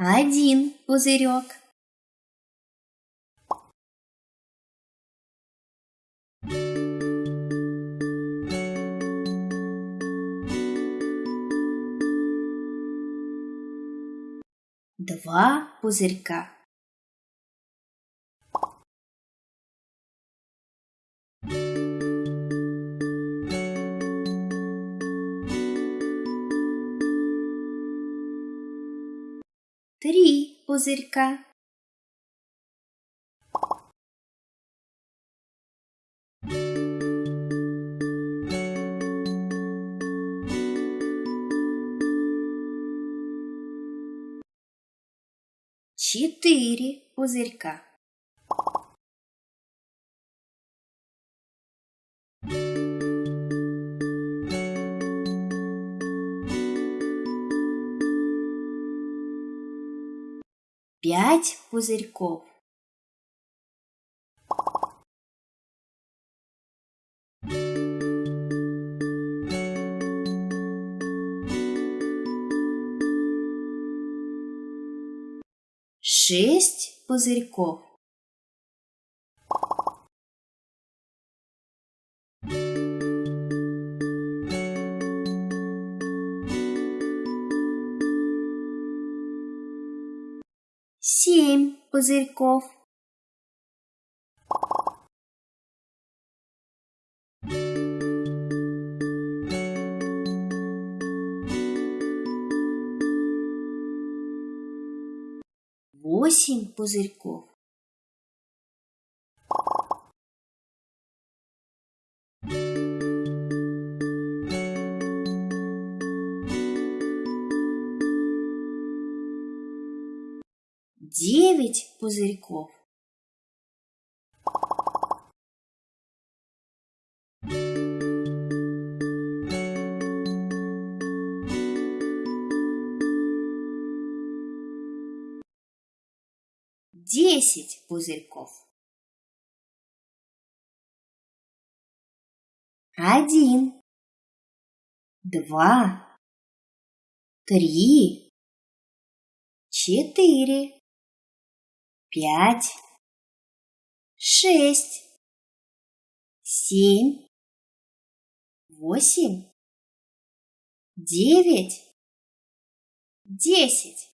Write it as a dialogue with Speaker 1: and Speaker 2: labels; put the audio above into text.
Speaker 1: Один пузырек. Два пузырька. Три пузырька. Четыре пузырька. Пять пузырьков. Шесть пузырьков. Семь пузырьков. Восемь пузырьков. Девять пузырьков. Десять пузырьков. Один, два, три, четыре, пять, шесть, семь, восемь, девять, десять.